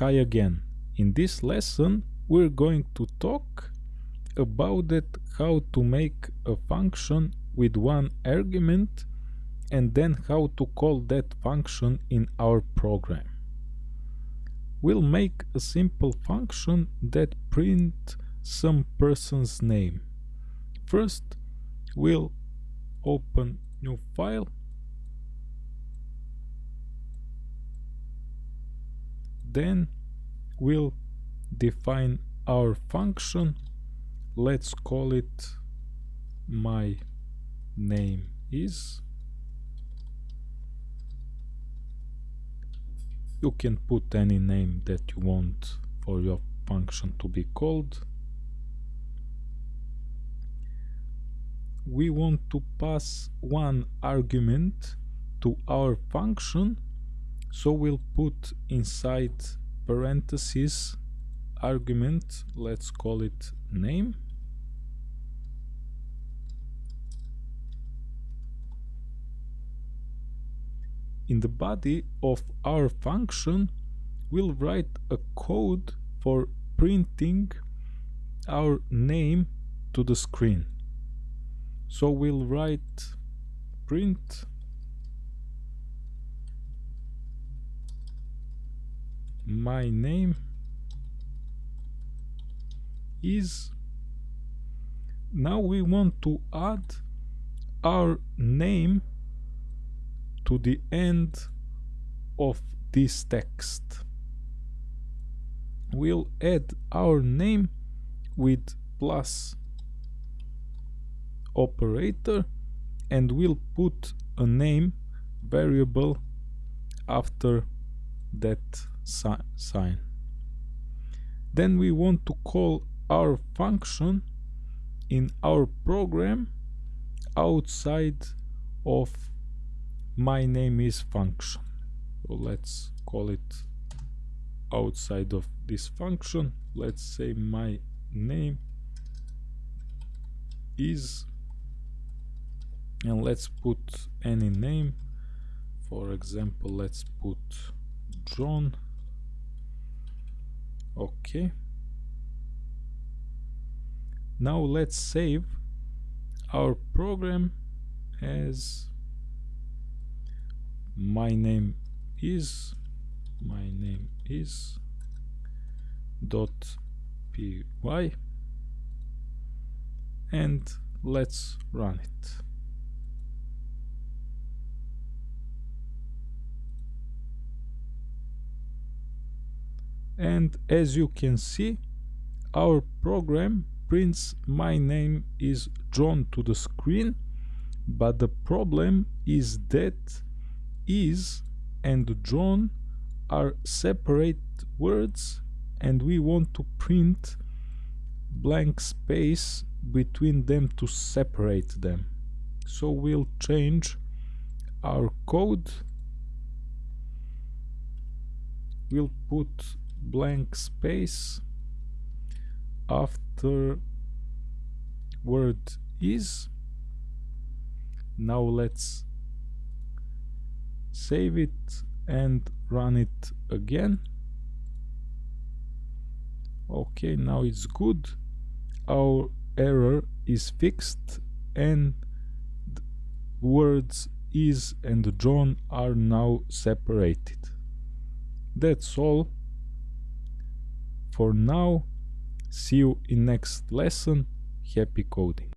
Hi again. In this lesson we're going to talk about it how to make a function with one argument and then how to call that function in our program. We'll make a simple function that print some person's name. First we'll open new file then we'll define our function. Let's call it my name is. You can put any name that you want for your function to be called. We want to pass one argument to our function so we'll put inside parentheses argument let's call it name. In the body of our function we'll write a code for printing our name to the screen. So we'll write print my name is now we want to add our name to the end of this text. We'll add our name with plus operator and we'll put a name variable after that sign. Then we want to call our function in our program outside of my name is function. So let's call it outside of this function. Let's say my name is and let's put any name for example let's put John okay now let's save our program as my name is my name is dot py. And let's run it and as you can see our program prints my name is John to the screen but the problem is that is and John are separate words and we want to print blank space between them to separate them. So we'll change our code. We'll put blank space after word is. Now let's save it and run it again. Okay now it's good. Our error is fixed and words is and John are now separated. That's all for now, see you in next lesson. Happy coding!